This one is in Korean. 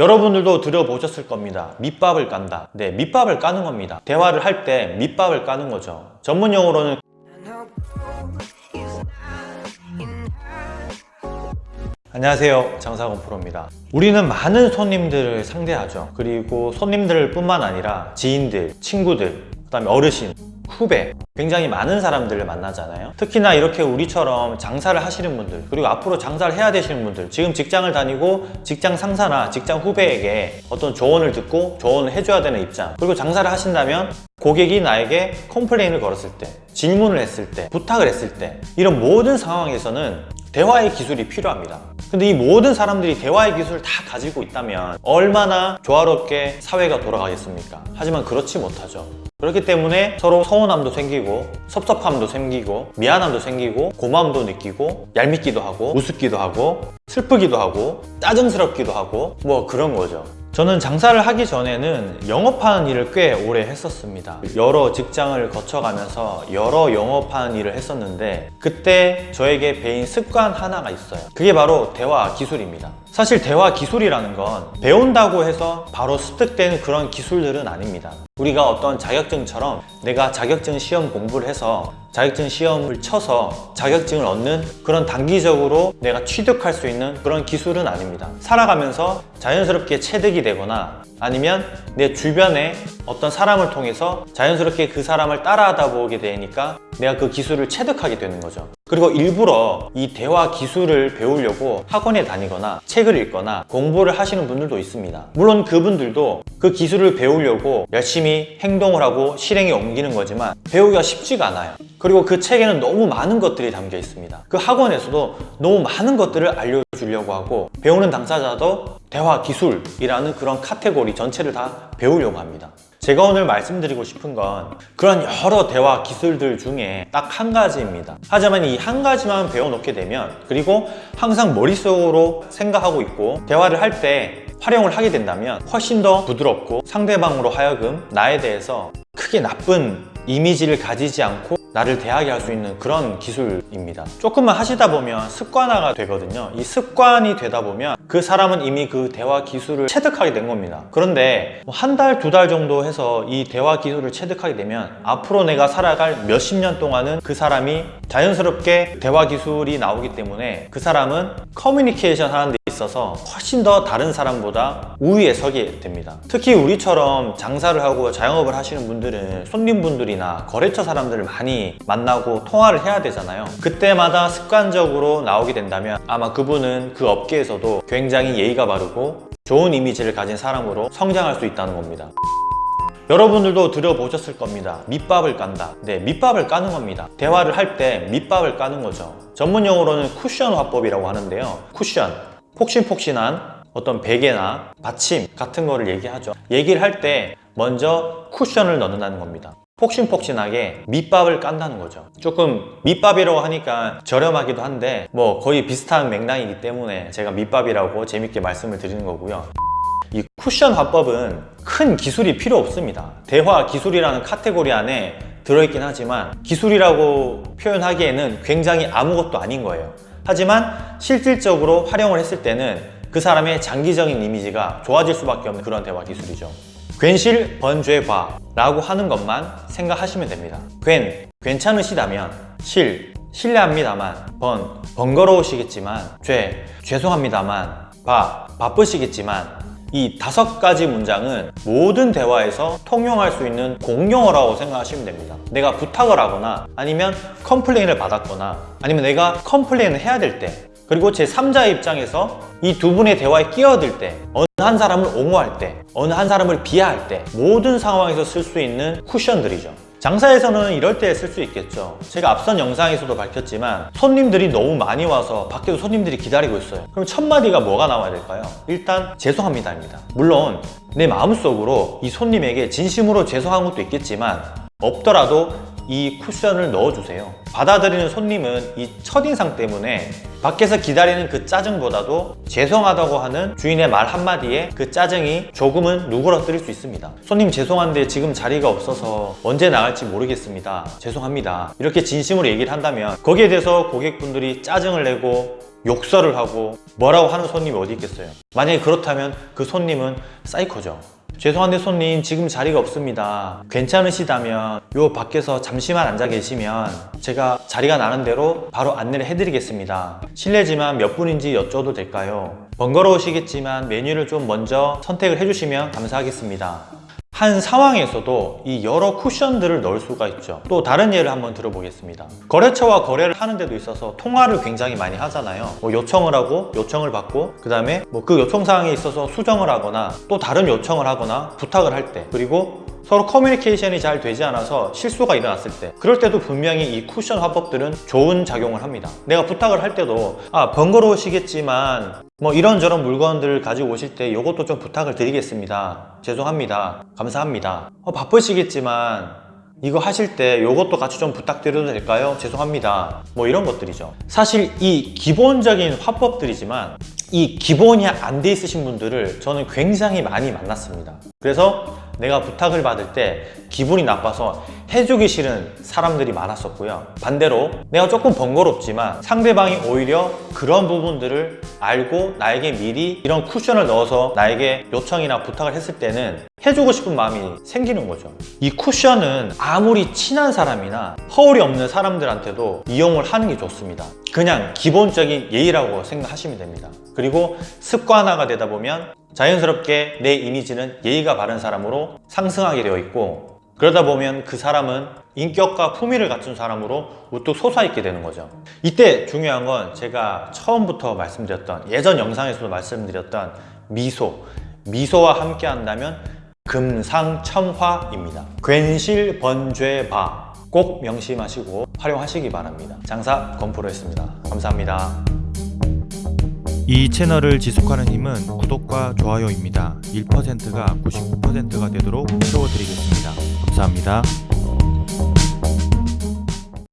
여러분들도 들어보셨을 겁니다. 밑밥을 깐다. 네 밑밥을 까는 겁니다. 대화를 할 때 밑밥을 까는 거죠. 전문 용어로는 안녕하세요. 장사건 프로입니다. 우리는 많은 손님들을 상대하죠. 그리고 손님들 뿐만 아니라 지인들, 친구들, 그 다음에 어르신, 후배 굉장히 많은 사람들을 만나잖아요. 특히나 이렇게 우리처럼 장사를 하시는 분들 그리고 앞으로 장사를 해야 되시는 분들 지금 직장을 다니고 직장 상사나 직장 후배에게 어떤 조언을 듣고 조언을 해줘야 되는 입장 그리고 장사를 하신다면 고객이 나에게 컴플레인을 걸었을 때 질문을 했을 때 부탁을 했을 때 이런 모든 상황에서는 대화의 기술이 필요합니다 근데 이 모든 사람들이 대화의 기술을 다 가지고 있다면 얼마나 조화롭게 사회가 돌아가겠습니까? 하지만 그렇지 못하죠 그렇기 때문에 서로 서운함도 생기고 섭섭함도 생기고 미안함도 생기고 고마움도 느끼고 얄밉기도 하고 우습기도 하고 슬프기도 하고 짜증스럽기도 하고 뭐 그런 거죠 저는 장사를 하기 전에는 영업하는 일을 꽤 오래 했었습니다. 여러 직장을 거쳐가면서 여러 영업하는 일을 했었는데 그때 저에게 배인 습관 하나가 있어요. 그게 바로 대화 기술입니다 사실 대화 기술이라는 건 배운다고 해서 바로 습득되는 그런 기술들은 아닙니다. 우리가 어떤 자격증처럼 내가 자격증 시험 공부를 해서 자격증 시험을 쳐서 자격증을 얻는 그런 단기적으로 내가 취득할 수 있는 그런 기술은 아닙니다. 살아가면서 자연스럽게 체득이 되거나 아니면 내 주변에 어떤 사람을 통해서 자연스럽게 그 사람을 따라하다 보게 되니까 내가 그 기술을 체득하게 되는 거죠. 그리고 일부러 이 대화 기술을 배우려고 학원에 다니거나 책을 읽거나 공부를 하시는 분들도 있습니다. 물론 그분들도 그 기술을 배우려고 열심히 행동을 하고 실행에 옮기는 거지만 배우기가 쉽지가 않아요. 그리고 그 책에는 너무 많은 것들이 담겨 있습니다. 그 학원에서도 너무 많은 것들을 알려 주려고 하고 배우는 당사자도 대화 기술이라는 그런 카테고리 전체를 다 배우려고 합니다. 제가 오늘 말씀드리고 싶은 건 그런 여러 대화 기술들 중에 딱 한 가지입니다. 하지만 이 한 가지만 배워놓게 되면 그리고 항상 머릿속으로 생각하고 있고 대화를 할 때 활용을 하게 된다면 훨씬 더 부드럽고 상대방으로 하여금 나에 대해서 크게 나쁜 이미지를 가지지 않고 나를 대하게 할 수 있는 그런 기술입니다. 조금만 하시다 보면 습관화가 되거든요. 이 습관이 되다 보면 그 사람은 이미 그 대화 기술을 체득하게 된 겁니다. 그런데 뭐한 달, 두 달 정도 해서 이 대화 기술을 체득하게 되면 앞으로 내가 살아갈 몇십 년 동안은 그 사람이 자연스럽게 대화 기술이 나오기 때문에 그 사람은 커뮤니케이션 하는 데 있어서 훨씬 더 다른 사람보다 우위에 서게 됩니다. 특히 우리처럼 장사를 하고 자영업을 하시는 분들은 손님분들이나 거래처 사람들을 많이 만나고 통화를 해야 되잖아요. 그때마다 습관적으로 나오게 된다면 아마 그분은 그 업계에서도 굉장히 예의가 바르고 좋은 이미지를 가진 사람으로 성장할 수 있다는 겁니다. 여러분들도 들어보셨을 겁니다. 밑밥을 깐다. 네 밑밥을 까는 겁니다. 대화를 할 때 밑밥을 까는 거죠. 전문 용어로는 쿠션 화법이라고 하는데요. 쿠션 폭신폭신한 어떤 베개나 받침 같은 거를 얘기하죠. 얘기를 할 때 먼저 쿠션을 넣는다는 겁니다. 폭신폭신하게 밑밥을 깐다는 거죠. 조금 밑밥이라고 하니까 저렴하기도 한데 뭐 거의 비슷한 맥락이기 때문에 제가 밑밥이라고 재밌게 말씀을 드리는 거고요. 이 쿠션 화법은 큰 기술이 필요 없습니다. 대화 기술이라는 카테고리 안에 들어있긴 하지만 기술이라고 표현하기에는 굉장히 아무것도 아닌 거예요 하지만 실질적으로 활용을 했을 때는 그 사람의 장기적인 이미지가 좋아질 수밖에 없는 그런 대화 기술이죠. 괜실 번죄과 라고 하는 것만 생각하시면 됩니다. 괜, 괜찮으시다면 실, 실례합니다만 번, 번거로우시겠지만 죄, 죄송합니다만 바, 바쁘시겠지만 이 다섯 가지 문장은 모든 대화에서 통용할 수 있는 공용어라고 생각하시면 됩니다. 내가 부탁을 하거나 아니면 complain을 받았거나 아니면 내가 complain을 해야 될 때 그리고 제 3자의 입장에서 이 두 분의 대화에 끼어들 때 어느 한 사람을 옹호할 때 어느 한 사람을 비하할 때 모든 상황에서 쓸 수 있는 쿠션들이죠 장사에서는 이럴 때쓸수 있겠죠. 제가 앞선 영상에서도 밝혔지만 손님들이 너무 많이 와서 밖에서 손님들이 기다리고 있어요. 그럼 첫 마디가 뭐가 나와야 될까요? 일단 죄송합니다입니다. 물론 내 마음속으로 이 손님에게 진심으로 죄송한 것도 있겠지만 없더라도 이 쿠션을 넣어주세요. 받아들이는 손님은 이 첫인상 때문에 밖에서 기다리는 그 짜증보다도 죄송하다고 하는 주인의 말 한마디에 그 짜증이 조금은 누그러뜨릴 수 있습니다. 손님 죄송한데 지금 자리가 없어서 언제 나갈지 모르겠습니다. 죄송합니다. 이렇게 진심으로 얘기를 한다면 거기에 대해서 고객분들이 짜증을 내고 욕설을 하고 뭐라고 하는 손님이 어디 있겠어요? 만약에 그렇다면 그 손님은 사이코죠. 죄송한데 손님 지금 자리가 없습니다. 괜찮으시다면 요 밖에서 잠시만 앉아 계시면 제가 자리가 나는 대로 바로 안내를 해드리겠습니다. 실례지만 몇 분인지 여쭤도 될까요? 번거로우시겠지만 메뉴를 좀 먼저 선택을 해주시면 감사하겠습니다 한 상황에서도 이 여러 쿠션들을 넣을 수가 있죠. 또 다른 예를 한번 들어보겠습니다. 거래처와 거래를 하는 데도 있어서 통화를 굉장히 많이 하잖아요. 뭐 요청을 하고 요청을 받고 그 다음에 뭐 그 요청사항에 있어서 수정을 하거나 또 다른 요청을 하거나 부탁을 할 때 그리고 서로 커뮤니케이션이 잘 되지 않아서 실수가 일어났을 때 그럴 때도 분명히 이 쿠션 화법들은 좋은 작용을 합니다. 내가 부탁을 할 때도 아 번거로우시겠지만 뭐 이런저런 물건들을 가지고 오실 때 이것도 좀 부탁을 드리겠습니다 죄송합니다. 감사합니다. 어, 바쁘시겠지만 이거 하실 때 이것도 같이 좀 부탁드려도 될까요? 죄송합니다. 뭐 이런 것들이죠. 사실 이 기본적인 화법들이지만 이 기본이 안 돼 있으신 분들을 저는 굉장히 많이 만났습니다. 그래서 내가 부탁을 받을 때 기분이 나빠서 해주기 싫은 사람들이 많았었고요. 반대로 내가 조금 번거롭지만 상대방이 오히려 그런 부분들을 알고 나에게 미리 이런 쿠션을 넣어서 나에게 요청이나 부탁을 했을 때는 해주고 싶은 마음이 생기는 거죠. 이 쿠션은 아무리 친한 사람이나 허울이 없는 사람들한테도 이용을 하는 게 좋습니다. 그냥 기본적인 예의라고 생각하시면 됩니다. 그리고 습관화가 되다 보면 자연스럽게 내 이미지는 예의가 바른 사람으로 상승하게 되어 있고 그러다 보면 그 사람은 인격과 품위를 갖춘 사람으로 우뚝 솟아있게 되는 거죠. 이때 중요한 건 제가 처음부터 말씀드렸던 예전 영상에서도 말씀드렸던 미소. 미소와 함께 한다면 금상첨화입니다. 괜실번죄바. 꼭 명심하시고 활용하시기 바랍니다. 장사 건프로였습니다. 감사합니다 이 채널을 지속하는 힘은 구독과 좋아요입니다. 1%가 99%가 되도록 채워드리겠습니다. 감사합니다.